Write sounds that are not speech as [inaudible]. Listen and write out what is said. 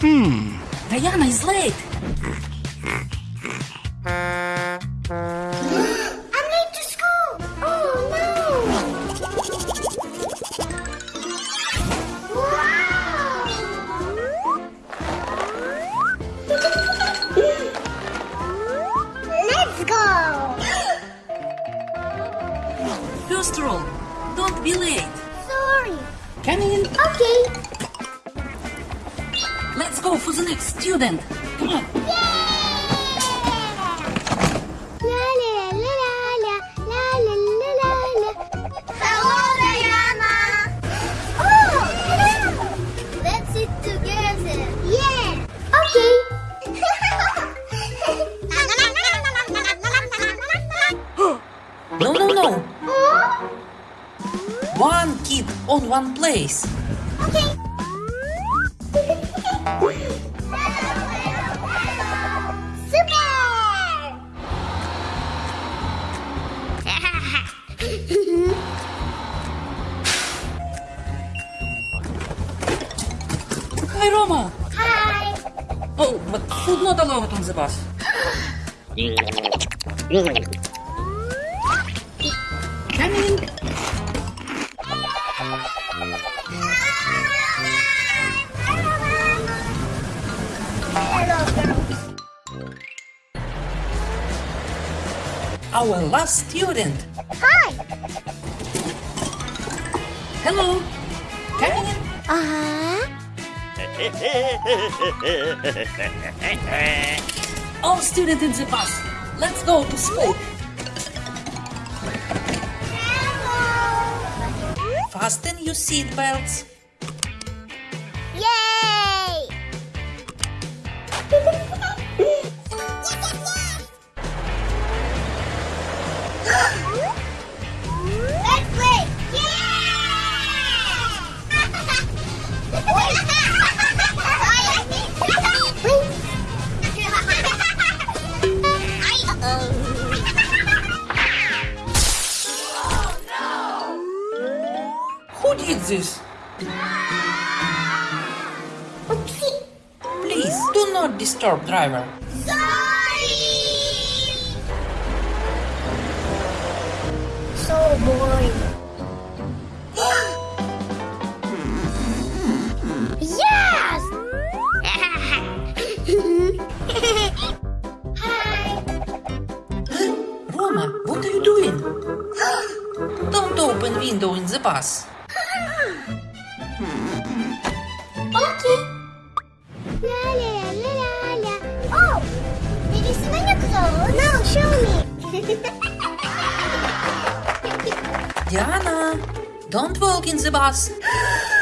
Diana is late. I'm late to school. Oh no! Wow! Let's go. First rule, don't be late. Sorry. Come in. Okay go for the next student. Come on. No, no, no. One kid on one place. Okay. Hi, Roma. Hi. Oh, wat goed nou dan over onze bas. Coming. Our last student. Hi. Hello. Come in. Uh-huh. All students in the bus. Let's go to school. Hello. Fasten your seatbelts. Who this? Oopsie! Please do not disturb driver. Sorry! So boring. yes! Hi! Roma, what are you doing? Don't open window in the bus. Okay. La la la la la. Oh, did you smell your clothes? No, show me. [laughs] Diana, don't walk in the bus. [laughs]